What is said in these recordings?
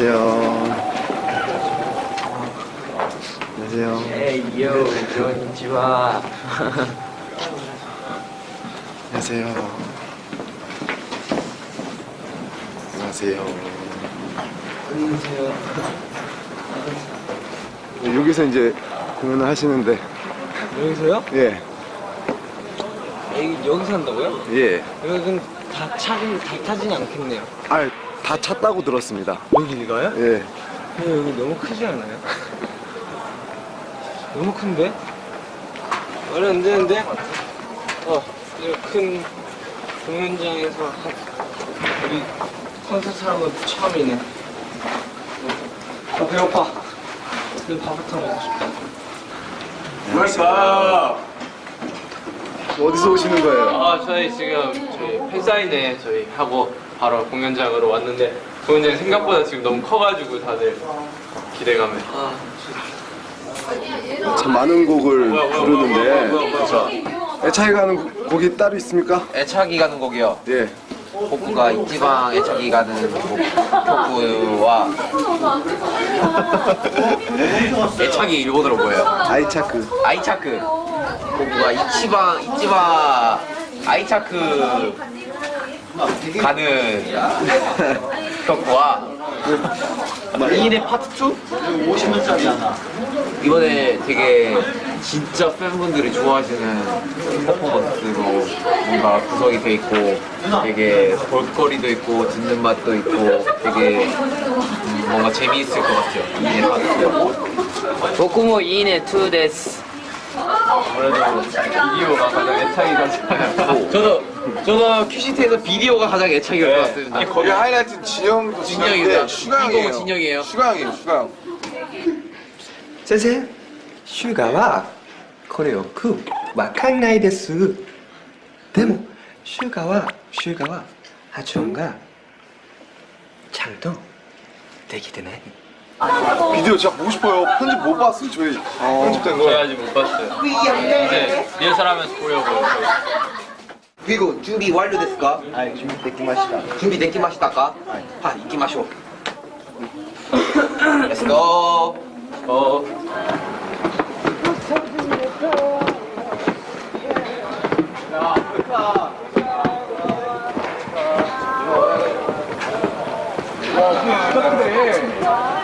안녕하세요. 안녕하세요. 에이 요 konnichiwa 안녕하세요. 안녕하세요. 안녕하세요 네, 여기서 이제 공연을 하시는데, 여기서요? 예, 여기, 여기서 한다고요? 예. 여기는 다 차긴 다 타진 않겠네요 아, 다 찼다고 들었습니다. 여기가요? 예. 근데 여기 너무 크지 않아요? 너무 큰데? 말이 안 되는데? 어, 이런 큰 공연장에서 한, 우리 콘서트 하는 건 처음이네. 어, 배고파. 근데 밥부터 먹고 싶다. 어디서 오시는 거예요? 아 저희 지금 저희 팬사인회 저희 하고 바로 공연장으로 왔는데 공연장이 생각보다 지금 너무 커가지고 다들 기대감에 아, 참 많은 곡을 뭐야, 뭐야, 부르는데, 뭐야, 뭐야, 뭐야. 애착이 가는 곡이 따로 있습니까? 애착이 가는 곡이요. 예. 복구가 이지방 애착이 가는 곡 복구와 애착이 일본어로 뭐예요? 아이차크. 아이차크 복구가 이치방 이치방 아이차크 가는 덕구와 이인의 파트 2? 50년짜리잖아 이번에 되게 진짜 팬분들이 좋아하시는 퍼포먼스로 뭔가 구성이 돼 있고 되게 볼거리도 있고 듣는 맛도 있고 되게 음, 뭔가 재미있을 것 같아요 이인의 파트 2 僕もいいね2です。 아무래도 비디오가 가장 애착이 가지고. 저도 저도 큐시티에서 비디오가 가장 애착이 네. 갔습니다. 아니, 거기 하이라이트 진영도 진영인데 슈가형이에요. 진영이에요. 슈가형이에요 슈가형 선생 슈가와 코레오쿠 와칸나이 데스 데모. 슈가와 슈가와 하초가 장도 되기 되네. 비디오 진짜 보고 싶어요. 편집 못 봤어요, 저희. 어. 편집된 거. 저희 아직 못 봤어요. 이제 리허설 하면서 보려고요. 그리고 준비 완료됐을까? 아, 준비 됐기 마시다. 준비 됐기 마시다까? 다 익기 마쇼. Let's go. 어. 야, 진짜 근데.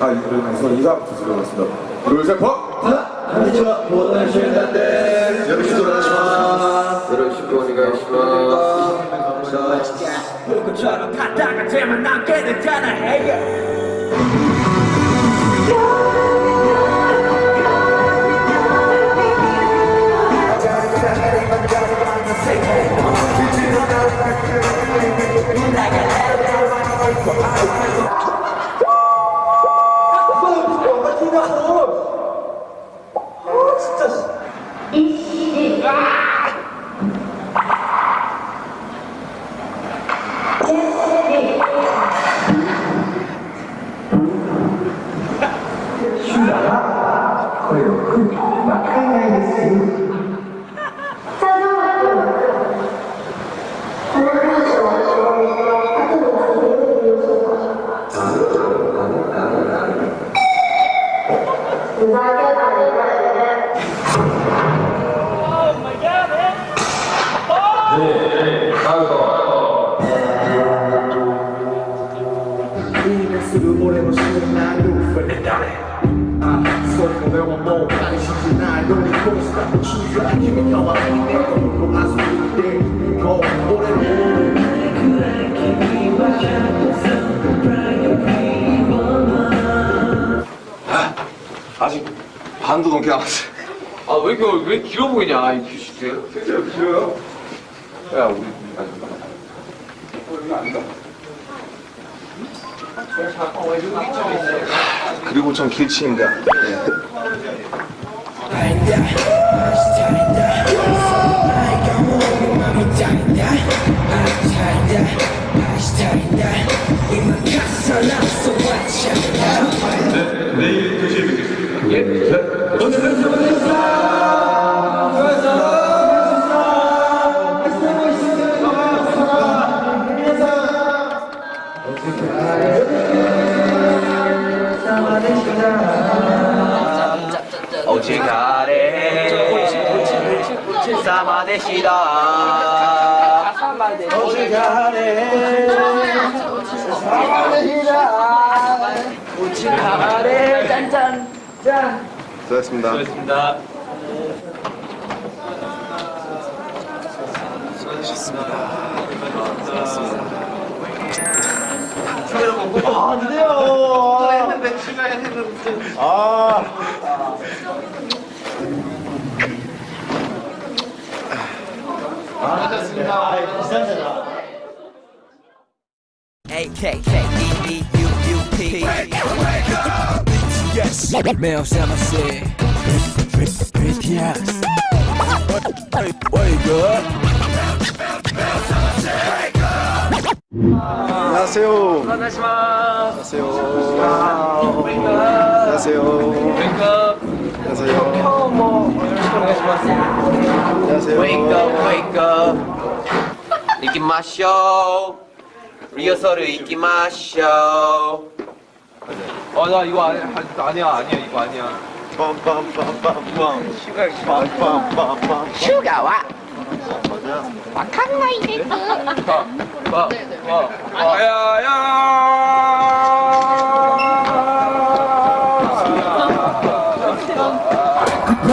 아, 그래서 인사부터 드려봤습니다. 둘, 셋, 퍽! 안녕하세요. 모든 시민단들 여러분 수고하셨습니다. 여러분 쉽게 아 Thank you. 직 반도 넘게 남았어요. 아 왜 이렇게 왜 길어 보이냐 이 큐시트 진짜 길어요? 야, 우리 아니, 그리고 전 길치입니다. 아, 오지가 사마데시다. 오지가래 오지가래 짠짠 수고하셨습니다. 수고하셨습니다. A-K-K-E-E-U-U-P Yes, 매우 세마세 BTS Wake up 안녕하세요. 안녕하세요. 안녕하세요. 안녕하세요. 안녕하세요. Wake up, wake up. 이기마쇼. 리허설을 이기마쇼. 어, 나 이거 아니, 아니야, 아니야, 이거 아니야. 슈가와. わかんないです。わ、やや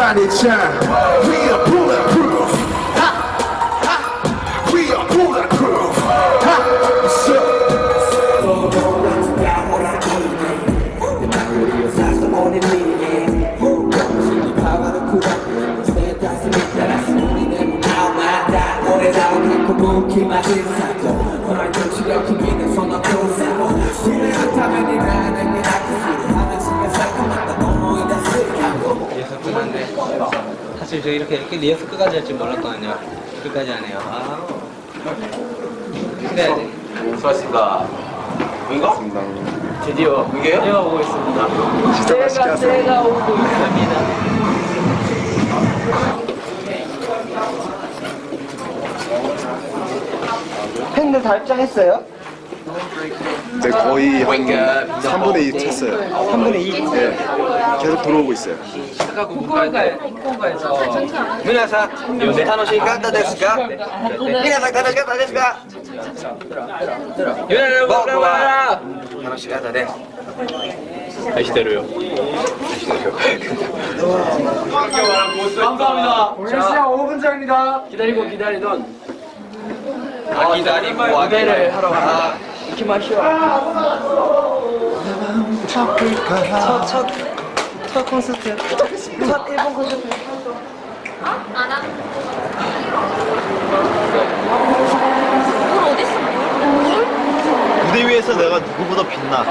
We are bulletproof. We are bulletproof. let down 사실 저 이렇게, 이렇게 리허설 끝까지 할 줄 몰랐거든요. 끝까지 하네요. 아. 그래야지. 수고하셨습니다. 이거? 드디어 이게요? 제가 오고 있습니다. 하세요. 제가 오고 있습니다. 팬들 다 입장했어요? 네, 거의 한 Wake up. 3분의 2 찼어요. 3분의 2? 네. 계속 들어오고 있어요. 후쿠오카에, 후쿠오카에서 皆さん、楽しかったですか皆さん楽しかったですか 유나를 僕 보러 は 와라! 楽しかったです。 아시대로요. 감사합니다. 자, 5분짜리입니다. 기다리고 기다리던 아, 기다리고 무대를 하러 가라. 이렇게 마시오. 첫, 첫, 첫 콘서트. 첫 일본 콘서트. 무대 위에서 내가 누구보다 빛나.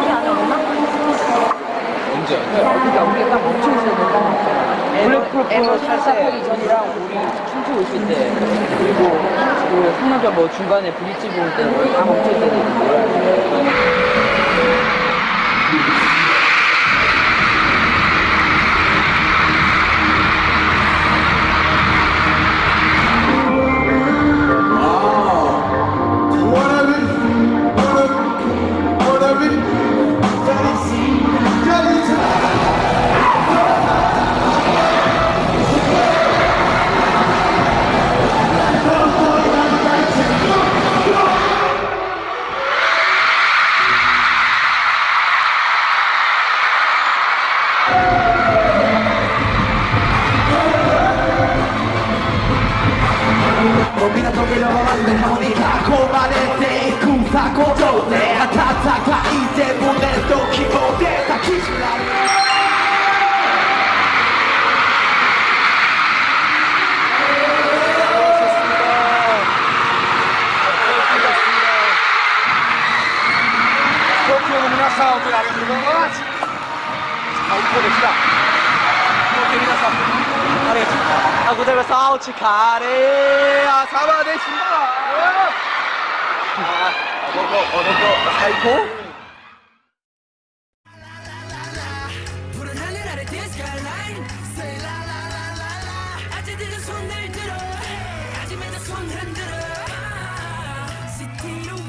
블랙프로포 탈사하기 전이랑 우리 춤추고 있을 때 그리고 그 상남자 뭐 중간에 브릿지 부을 때다 멈춰 때 まま胸もに囲まれていくさ鼓動で温かいで胸しられるさん、あい。最高でした。chicaré, agudelo sal, chicaré, a sábado de chimbala. Ah, odogo, odogo, saiko. 손을 흔들어 시티로